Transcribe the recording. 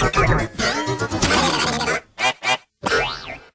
Together.